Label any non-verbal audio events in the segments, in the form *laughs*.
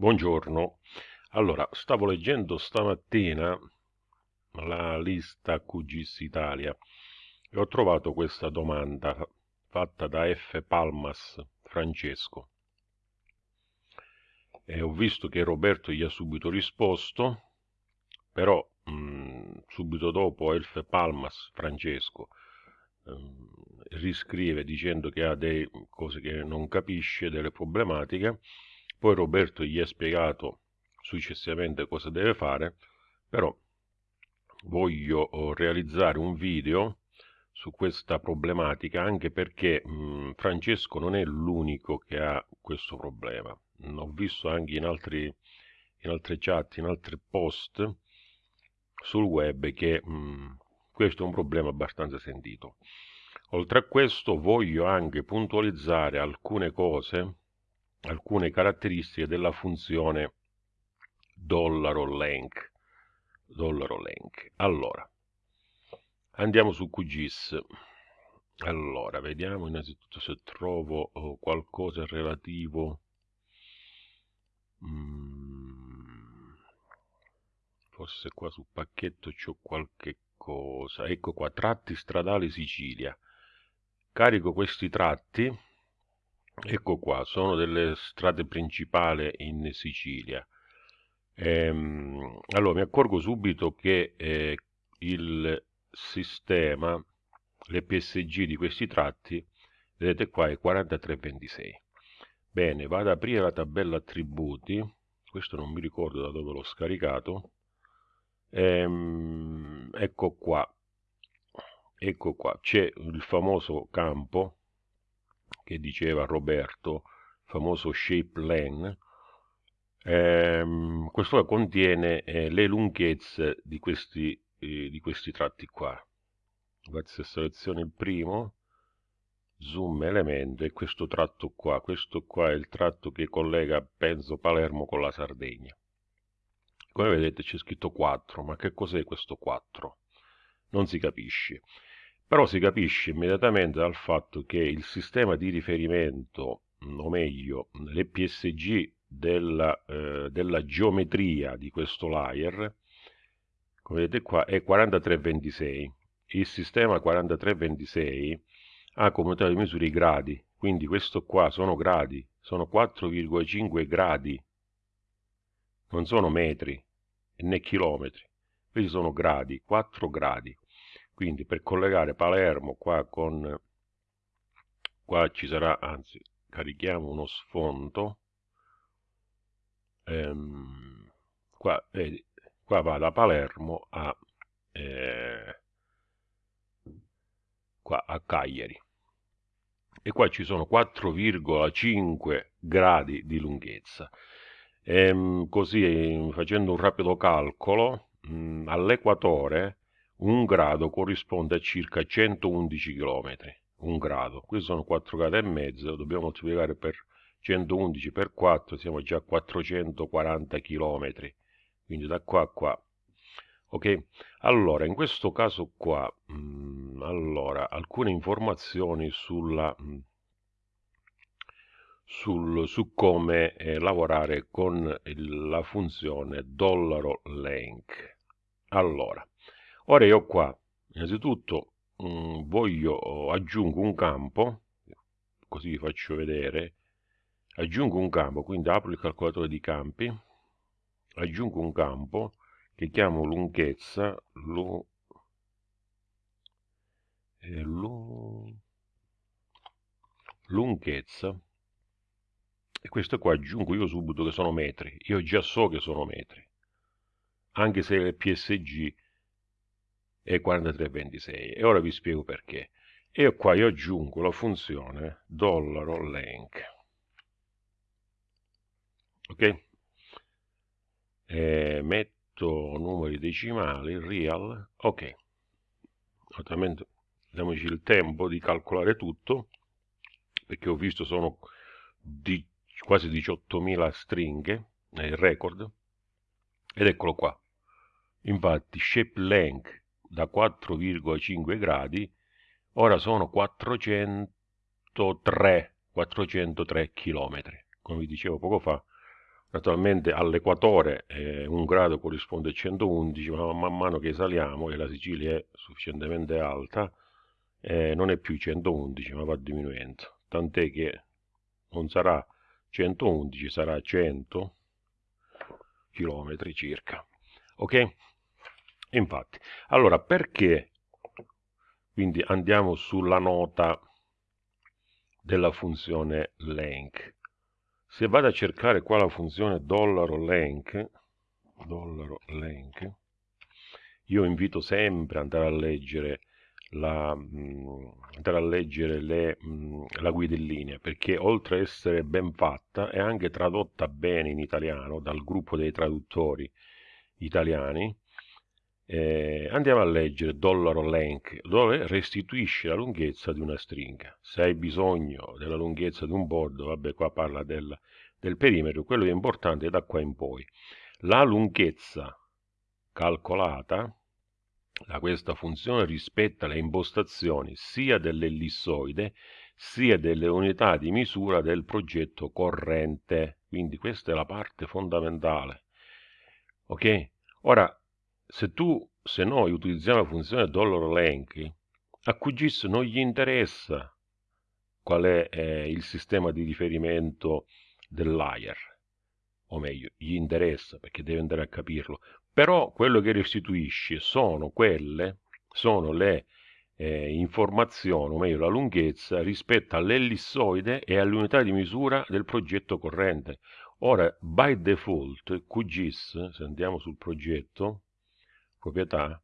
Buongiorno. Allora, stavo leggendo stamattina la lista QGIS Italia e ho trovato questa domanda fatta da F. Palmas Francesco. E ho visto che Roberto gli ha subito risposto, però mh, mm, subito dopo F. Palmas Francesco mh, mm, riscrive dicendo che ha delle cose che non capisce, delle problematiche poi Roberto gli ha spiegato successivamente cosa deve fare, però voglio oh, realizzare un video su questa problematica anche perché mh, Francesco non è l'unico che ha questo problema. Ho visto anche in, altri, in altre chat, in altri post sul web che mh, questo è un problema abbastanza sentito. Oltre a questo voglio anche puntualizzare alcune cose alcune caratteristiche della funzione $length. $length. Allora, andiamo su QGIS. Allora, vediamo innanzitutto se trovo oh, qualcosa relativo. Mm, forse qua sul pacchetto c'ho qualche cosa. Ecco qua, tratti stradali Sicilia. Carico questi tratti Ecco qua, sono delle strade principali in Sicilia. Ehm, allora, mi accorgo subito che eh, il sistema, l'EPSG di questi tratti, vedete qua è 4326. Bene, vado ad aprire la tabella attributi, questo non mi ricordo da dove l'ho scaricato, ehm, ecco qua, ecco qua, c'è il famoso campo che diceva Roberto, famoso shape len, ehm, questo contiene eh, le lunghezze di questi, eh, di questi tratti qua. Guardate se seleziono il primo, zoom elemento e questo tratto qua, questo qua è il tratto che collega penso Palermo con la Sardegna. Come vedete c'è scritto 4, ma che cos'è questo 4? Non si capisce però si capisce immediatamente dal fatto che il sistema di riferimento, o meglio, l'EPSG della, eh, della geometria di questo layer, come vedete qua, è 4326. Il sistema 4326 ha come unità di misura i gradi, quindi questo qua sono gradi, sono 4,5 gradi, non sono metri né chilometri, questi sono gradi, 4 gradi quindi per collegare Palermo qua con qua ci sarà anzi carichiamo uno sfondo. Ehm, qua, vedi, qua va da Palermo a eh, qua a Cagliari. E qua ci sono 4,5 gradi di lunghezza. Ehm, così facendo un rapido calcolo all'equatore un grado corrisponde a circa 111 km. Un grado, questi sono 4 gradi e mezzo, dobbiamo moltiplicare per 111 per 4, siamo già a 440 km. Quindi da qua a qua. Ok? Allora, in questo caso qua, mh, mm, allora, alcune informazioni sulla... Mh, mm, sul, su come eh, lavorare con il, la funzione dollaro length. Allora, ora io qua innanzitutto mh, mm, voglio aggiungo un campo così vi faccio vedere. Aggiungo un campo quindi apro il calcolatore di campi aggiungo un campo che chiamo lunghezza lu, eh, lu, lunghezza. E questo qua aggiungo io subito che sono metri io già so che sono metri. Anche se il PSG e 4326 e ora vi spiego perché. E qua io aggiungo la funzione dollaro length. Ok? E metto numeri decimali real ok. Naturalmente diamoci il tempo di calcolare tutto perché ho visto sono di quasi 18.000 stringhe nel record. Ed eccolo qua. Infatti shape length da 4,5 gradi, ora sono 403, 403 km. Come vi dicevo poco fa, Naturalmente all'equatore eh, un grado corrisponde a 111, ma man mano che saliamo e la Sicilia è sufficientemente alta, eh, non è più 111, ma va diminuendo. Tant'è che non sarà 111, sarà 100 km circa. Ok? Infatti, allora perché quindi andiamo sulla nota della funzione length. Se vado a cercare qua la funzione dollaro length, dollaro length, io invito sempre ad andare a leggere la, mm, andare a leggere le, mm, la guida in linea perché oltre a essere ben fatta è anche tradotta bene in italiano dal gruppo dei traduttori italiani eh, andiamo a leggere dollaro length dove restituisce la lunghezza di una stringa se hai bisogno della lunghezza di un bordo vabbè qua parla del, del perimetro quello è importante da qua in poi la lunghezza calcolata da questa funzione rispetta le impostazioni sia dell'ellissoide sia delle unità di misura del progetto corrente. Quindi questa è la parte fondamentale. Ok? Ora, se tu, se noi utilizziamo la funzione $length, a QGIS non gli interessa qual è eh, il sistema di riferimento del layer, o meglio, gli interessa perché deve andare a capirlo, però quello che restituisce sono quelle, sono le eh, informazioni, o meglio la lunghezza, rispetto all'ellissoide e all'unità di misura del progetto corrente. Ora, by default, QGIS, se andiamo sul progetto, proprietà,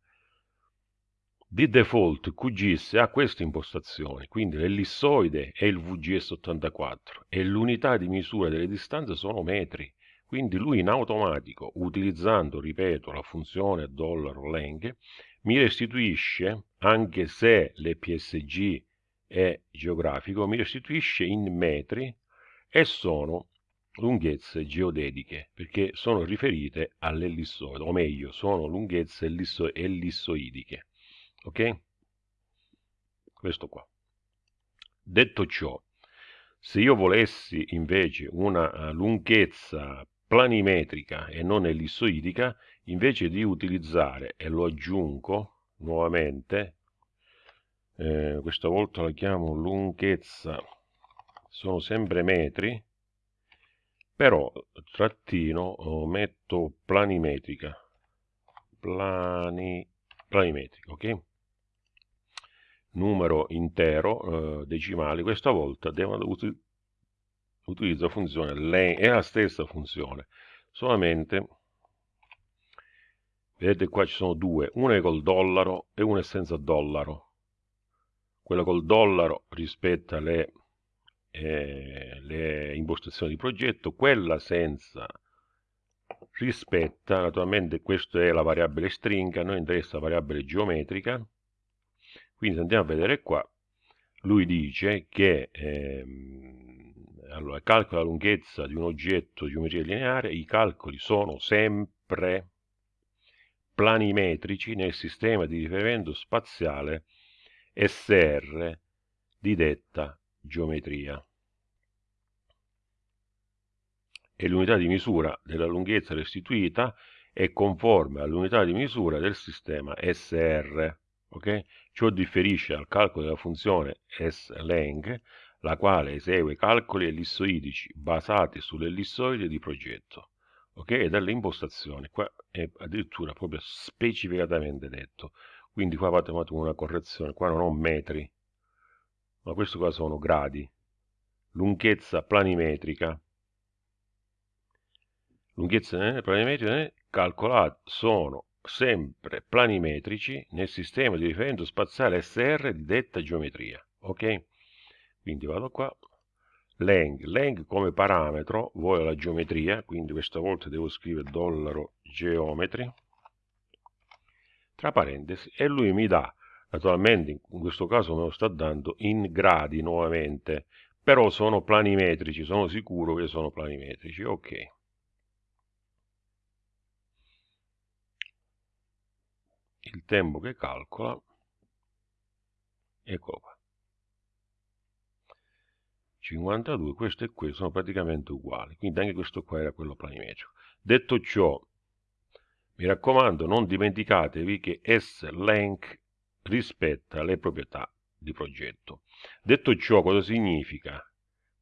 di default QGIS ha queste impostazioni, quindi l'ellissoide è il VGS84 e l'unità di misura delle distanze sono metri. Quindi lui in automatico, utilizzando, ripeto, la funzione $length, mi restituisce, anche se l'EPSG è geografico, mi restituisce in metri e sono lunghezze geodetiche, perché sono riferite all'ellissoide, o meglio, sono lunghezze ellisso ellissoidiche. Ok? Questo qua. Detto ciò, se io volessi invece una eh, lunghezza planimetrica e non ellissoidica, invece di utilizzare, e lo aggiungo nuovamente, eh, questa volta la chiamo lunghezza, sono sempre metri, però trattino oh, metto planimetrica, plani, planimetrica, ok? Numero intero, eh, decimali, questa volta devo utilizzo la funzione len, è la stessa funzione, solamente, vedete qua ci sono due, una è col dollaro e una è senza dollaro. Quella col dollaro rispetta le, eh, le impostazioni di progetto, quella senza rispetta, naturalmente questa è la variabile stringa, noi interessa la variabile geometrica, quindi andiamo a vedere qua, lui dice che ehm, allora, calcola la lunghezza di un oggetto di geometria lineare, i calcoli sono sempre planimetrici nel sistema di riferimento spaziale SR di detta geometria. E l'unità di misura della lunghezza restituita è conforme all'unità di misura del sistema SR. Okay? Ciò differisce dal calcolo della funzione SLeng la quale esegue calcoli ellissoidici basati sull'ellissoide di progetto, ok? E dalle impostazioni, qua è addirittura proprio specificatamente detto, quindi qua fate una correzione, qua non ho metri, ma questo qua sono gradi, lunghezza planimetrica, lunghezza planimetrica eh, calcolate sono sempre planimetrici nel sistema di riferimento spaziale SR di detta geometria, ok? quindi vado qua. Leng, leng come parametro vuole la geometria quindi questa volta devo scrivere dollaro geometri. Tra parentesi e lui mi dà naturalmente in questo caso me lo sta dando in gradi nuovamente però sono planimetrici sono sicuro che sono planimetrici ok. Il tempo che calcola eccolo qua 52, questo e questo sono praticamente uguali, quindi anche questo qua era quello planimetrico. Detto ciò, mi raccomando, non dimenticatevi che S-Length rispetta le proprietà di progetto. Detto ciò, cosa significa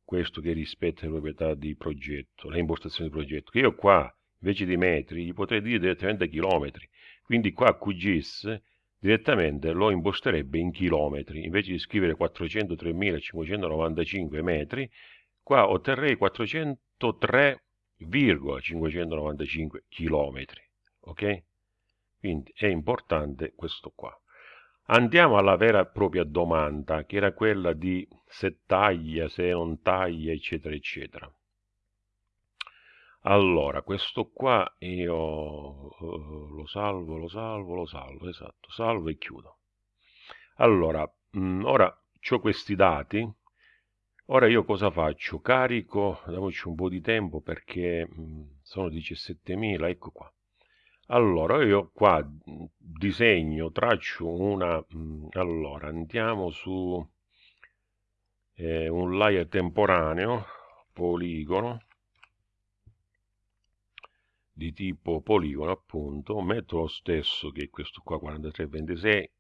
questo che rispetta le proprietà di progetto, le impostazioni di progetto? Che io qua, invece di metri, gli potrei dire direttamente chilometri. Quindi qua QGIS direttamente lo imposterebbe in chilometri. Invece di scrivere 403.595 metri, qua otterrei 403,595 chilometri. Ok? Quindi è importante questo qua. Andiamo alla vera e propria domanda, che era quella di se taglia, se non taglia, eccetera, eccetera. Allora, questo qua io uh, lo salvo, lo salvo, lo salvo, esatto, salvo e chiudo. Allora, mm, ora ho questi dati, ora io cosa faccio? Carico, diamoci un po' di tempo perché mm, sono 17.000, ecco qua. Allora, io qua mm, disegno, traccio una... Mh, allora, andiamo su eh, un layer temporaneo, poligono, di tipo poligono appunto, metto lo stesso che questo qua 4326,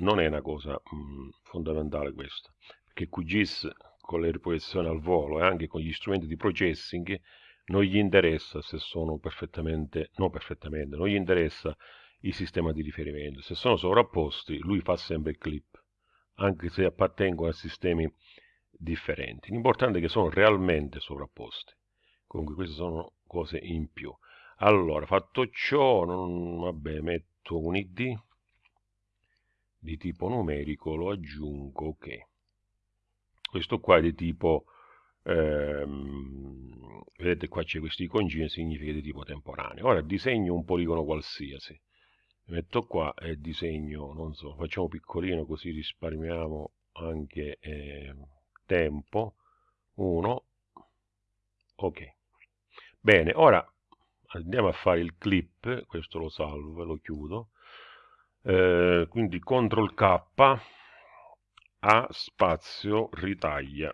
non è una cosa mh, fondamentale questa, perché QGIS con le riproiezioni al volo e anche con gli strumenti di processing non gli interessa se sono perfettamente, non perfettamente, non gli interessa il sistema di riferimento. Se sono sovrapposti, lui fa sempre il clip, anche se appartengono a sistemi differenti. L'importante è che sono realmente sovrapposti. Comunque queste sono cose in più. Allora, fatto ciò, non, vabbè, metto un id di tipo numerico, lo aggiungo, ok. Questo qua è di tipo ehm, vedete qua c'è questi iconcini significa di tipo temporaneo. Ora disegno un poligono qualsiasi. Metto qua e disegno non so facciamo piccolino così risparmiamo anche eh, tempo. 1 ok. Bene ora andiamo a fare il clip questo lo salvo e lo chiudo. Eh, quindi CTRL K a spazio ritaglia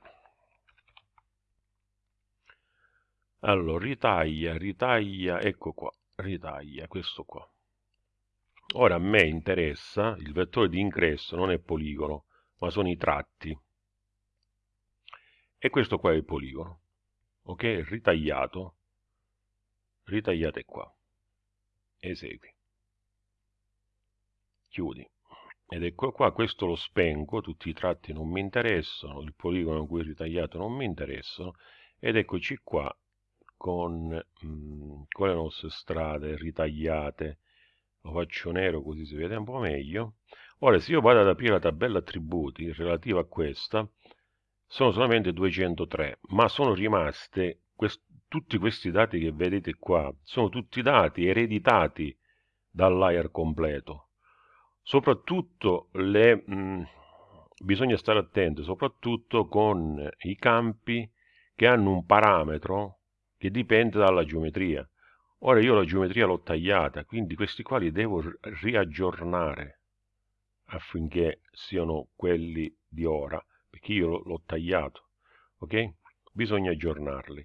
allora ritaglia ritaglia ecco qua ritaglia questo qua. Ora a me interessa il vettore di ingresso non è poligono ma sono i tratti. E questo qua è il poligono ok? Ritagliato. Ritagliate qua. Esegui. Chiudi. Ed ecco qua questo lo spengo tutti i tratti non mi interessano il poligono è ritagliato non mi interessano. Ed eccoci qua con, mh, mm, con le nostre strade ritagliate. Lo faccio nero così si vede un po' meglio. Ora se io vado ad aprire la tabella attributi relativa a questa sono solamente 203 ma sono rimaste quest tutti questi dati che vedete qua sono tutti dati ereditati dal layer completo. Soprattutto le mh, mm, bisogna stare attenti soprattutto con i campi che hanno un parametro che dipende dalla geometria. Ora io la geometria l'ho tagliata, quindi questi qua li devo riaggiornare affinché siano quelli di ora, perché io l'ho tagliato, ok? Bisogna aggiornarli.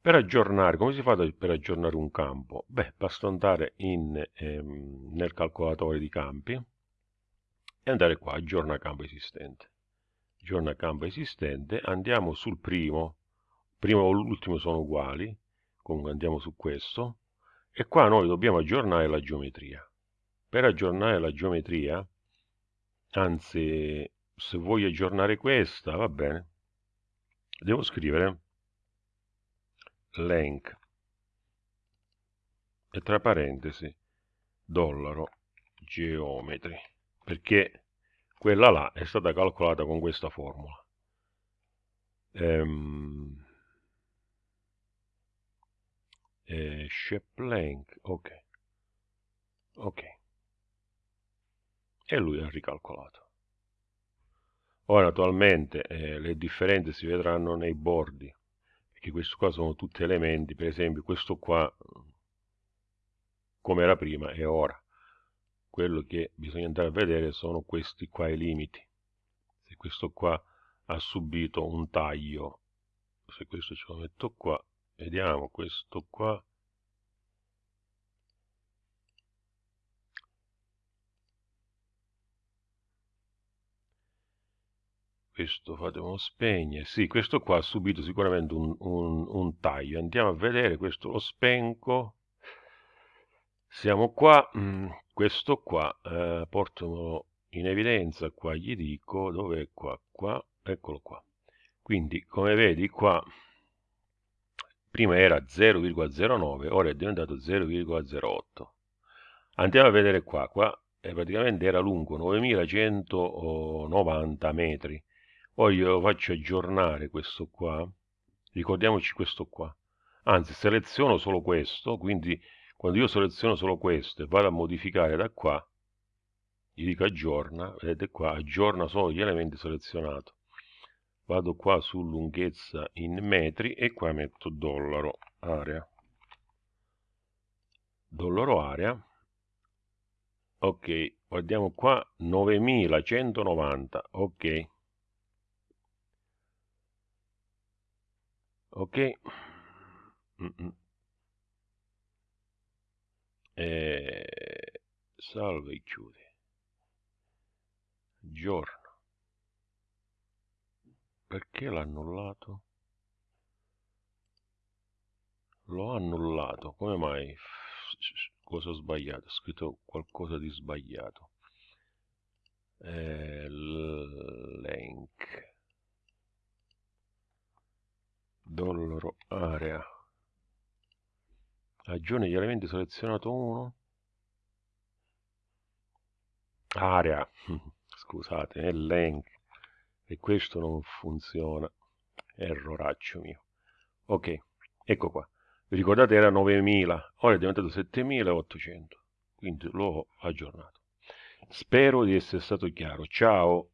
Per aggiornare, come si fa per aggiornare un campo? Beh, basta andare in, ehm, nel calcolatore di campi e andare qua, aggiorna campo esistente. Aggiorna campo esistente, andiamo sul primo, primo o l'ultimo sono uguali, comunque andiamo su questo, e qua noi dobbiamo aggiornare la geometria. Per aggiornare la geometria, anzi, se voglio aggiornare questa, va bene, devo scrivere length e tra parentesi dollaro geometri perché quella là è stata calcolata con questa formula ehm, eh, length ok. Ok. E lui ha ricalcolato. Ora attualmente eh, le differenze si vedranno nei bordi perché questi qua sono tutti elementi per esempio questo qua come era prima e ora. Quello che bisogna andare a vedere sono questi qua i limiti. Se questo qua ha subito un taglio se questo ce lo metto qua vediamo questo qua. Questo fatelo spegne. Sì questo qua ha subito sicuramente un, un, un taglio. Andiamo a vedere questo lo spengo. Siamo qua. Mm, questo qua eh, porto in evidenza qua gli dico dove è qua qua. Eccolo qua. Quindi come vedi qua prima era 0,09 ora è diventato 0,08 andiamo a vedere qua qua praticamente era lungo 9190 metri. Poi io lo faccio aggiornare questo qua. Ricordiamoci questo qua. Anzi seleziono solo questo quindi quando io seleziono solo questo e vado a modificare da qua gli dico aggiorna vedete qua aggiorna solo gli elementi selezionati vado qua su lunghezza in metri e qua metto dollaro area. Dollaro area. Ok guardiamo qua 9190 ok. Ok. Mm -mm. E... salve e chiudi giorno perché l'ha annullato? l'ho annullato come mai? cosa ho sbagliato? ho scritto qualcosa di sbagliato eh, link dollaro area aggiorni gli elementi selezionato 1 area *laughs* scusate è link e questo non funziona. Erroraccio mio. Ok ecco qua. Vi ricordate era 9000 ora è diventato 7800 quindi l'ho aggiornato. Spero di essere stato chiaro. Ciao